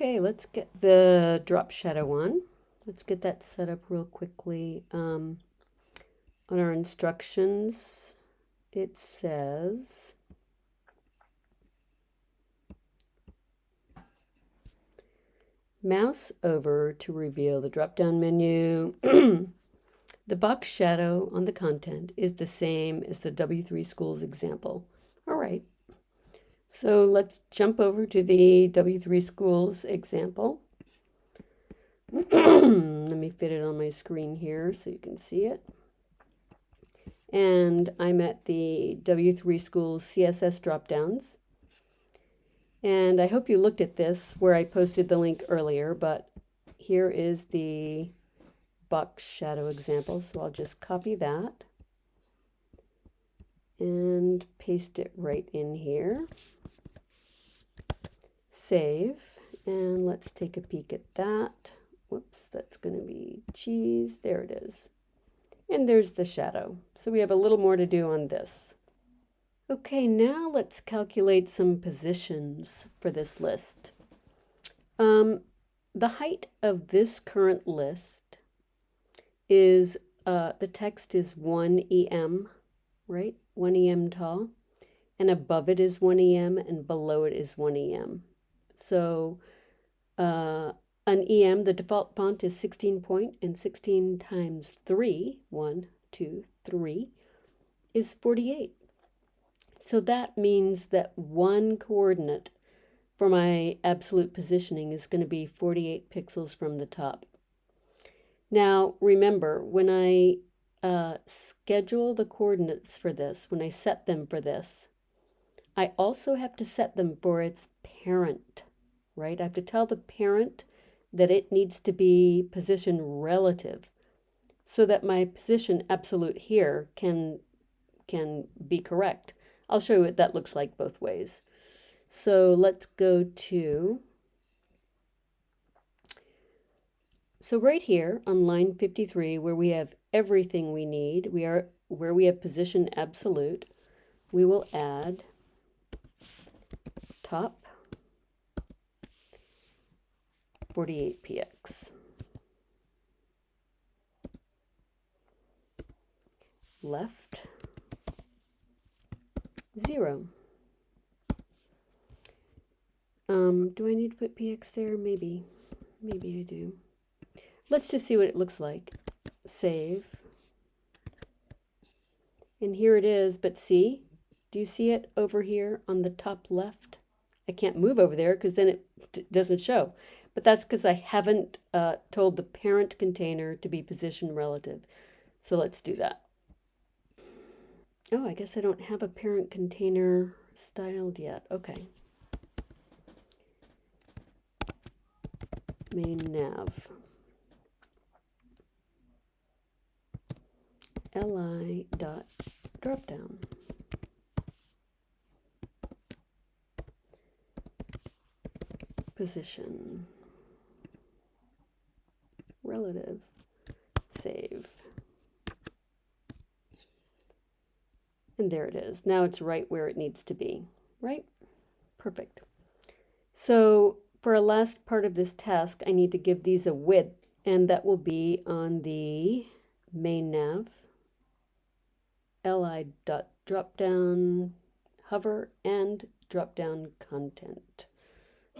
Okay, let's get the drop shadow on. Let's get that set up real quickly. Um, on our instructions, it says mouse over to reveal the drop-down menu. the box shadow on the content is the same as the W3 Schools example. So let's jump over to the W3 Schools example. Let me fit it on my screen here so you can see it. And I'm at the W3 Schools CSS dropdowns. And I hope you looked at this where I posted the link earlier, but here is the box shadow example. So I'll just copy that and paste it right in here. Save, and let's take a peek at that. Whoops, that's going to be cheese. There it is. And there's the shadow. So we have a little more to do on this. Okay, now let's calculate some positions for this list. Um, the height of this current list is, uh, the text is 1 EM, right? 1 EM tall. And above it is 1 EM and below it is 1 EM. So uh, an EM, the default font is 16 point and 16 times 3, 1, 2, 3, is 48. So that means that one coordinate for my absolute positioning is going to be 48 pixels from the top. Now, remember, when I uh, schedule the coordinates for this, when I set them for this, I also have to set them for its parent, right? I have to tell the parent that it needs to be position relative so that my position absolute here can, can be correct. I'll show you what that looks like both ways. So let's go to, so right here on line 53 where we have everything we need, we are where we have position absolute, we will add top 48px. Left zero. Um, do I need to put px there? Maybe. Maybe I do. Let's just see what it looks like. Save. And here it is, but see? Do you see it over here on the top left? I can't move over there because then it doesn't show. But that's because I haven't uh, told the parent container to be position relative. So let's do that. Oh, I guess I don't have a parent container styled yet. Okay. Main nav. li dot dropdown. Position. Save. And there it is. Now it's right where it needs to be, right? Perfect. So for a last part of this task, I need to give these a width, and that will be on the main nav, li dot drop down hover and drop down content.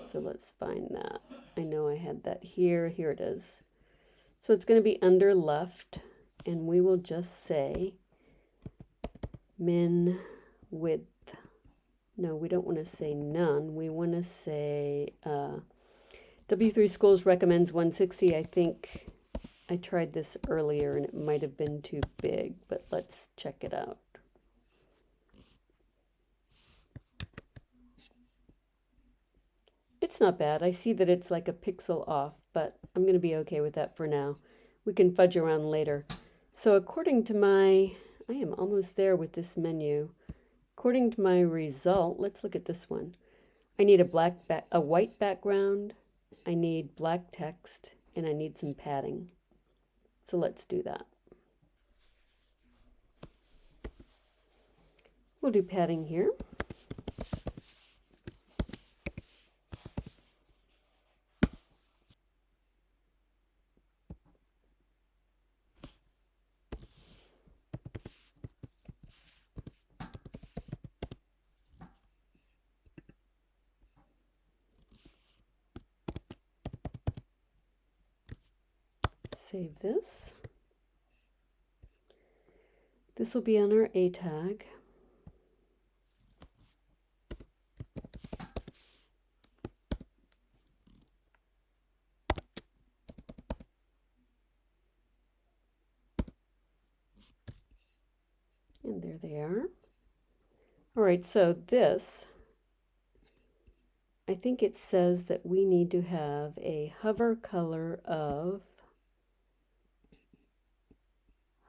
So let's find that. I know I had that here. Here it is. So it's going to be under left, and we will just say min width. No, we don't want to say none. We want to say uh, W3 Schools recommends 160. I think I tried this earlier and it might have been too big, but let's check it out. It's not bad. I see that it's like a pixel off, but I'm going to be okay with that for now. We can fudge around later. So according to my I am almost there with this menu. According to my result, let's look at this one. I need a black back, a white background, I need black text, and I need some padding. So let's do that. We'll do padding here. Save this. This will be on our A tag. And there they are. All right, so this, I think it says that we need to have a hover color of,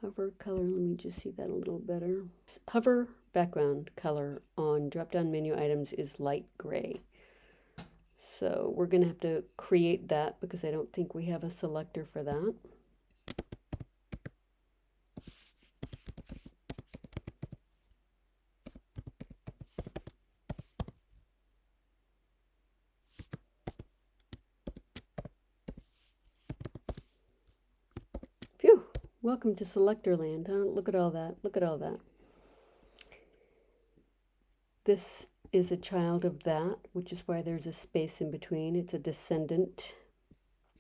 hover color, let me just see that a little better. Hover background color on drop-down menu items is light gray. So we're going to have to create that because I don't think we have a selector for that. Welcome to Selector Land, huh? Look at all that. Look at all that. This is a child of that, which is why there's a space in between. It's a descendant.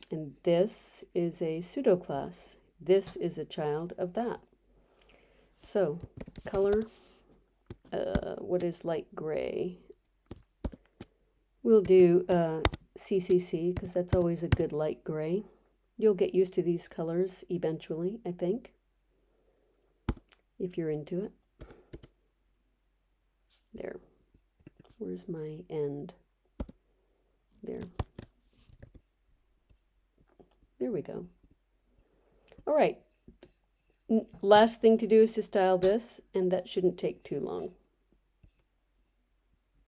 And this is a pseudo class. This is a child of that. So, color, uh, what is light gray? We'll do uh, CCC because that's always a good light gray. You'll get used to these colors eventually, I think, if you're into it. There. Where's my end? There. There we go. All right. Last thing to do is to style this, and that shouldn't take too long.